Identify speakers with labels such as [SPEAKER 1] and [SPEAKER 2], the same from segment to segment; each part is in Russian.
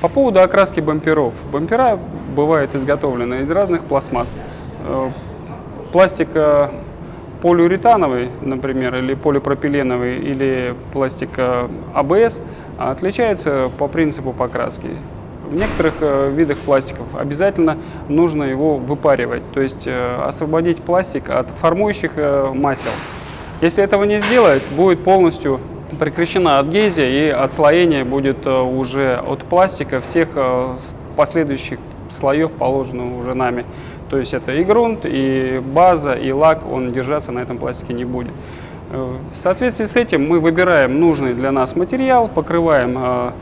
[SPEAKER 1] По поводу окраски бамперов. Бампера бывают изготовлены из разных пластмасс. Э, Пластик э, полиуретановый, например, или полипропиленовый, или пластик э, АБС отличается по принципу покраски. В некоторых видах пластиков обязательно нужно его выпаривать, то есть освободить пластик от формующих масел. Если этого не сделать, будет полностью прекращена адгезия и отслоение будет э, уже от пластика всех э, последующих слоев, положенных уже нами. То есть это и грунт, и база, и лак, он держаться на этом пластике не будет. Э, В соответствии с этим мы выбираем нужный для нас материал, покрываем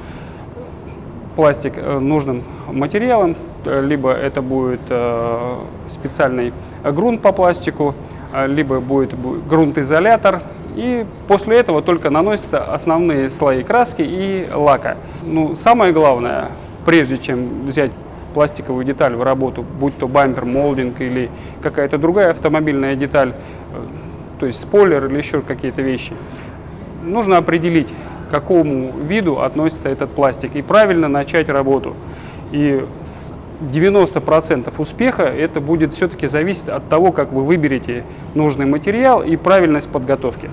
[SPEAKER 1] пластик нужным материалом, либо это будет специальный грунт по пластику, либо будет бу- грунтоизолятор. И после этого только наносятся основные слои краски и лака. Ну, самое главное, прежде чем взять пластиковую деталь в работу, будь то бампер, молдинг или какая-то другая автомобильная деталь, э, то есть спойлер или еще какие-то вещи, нужно определить, к какому виду относится этот пластик и правильно начать работу. И с- 90% успеха это будет все-таки зависеть от того, как вы выберете нужный материал и правильность подготовки.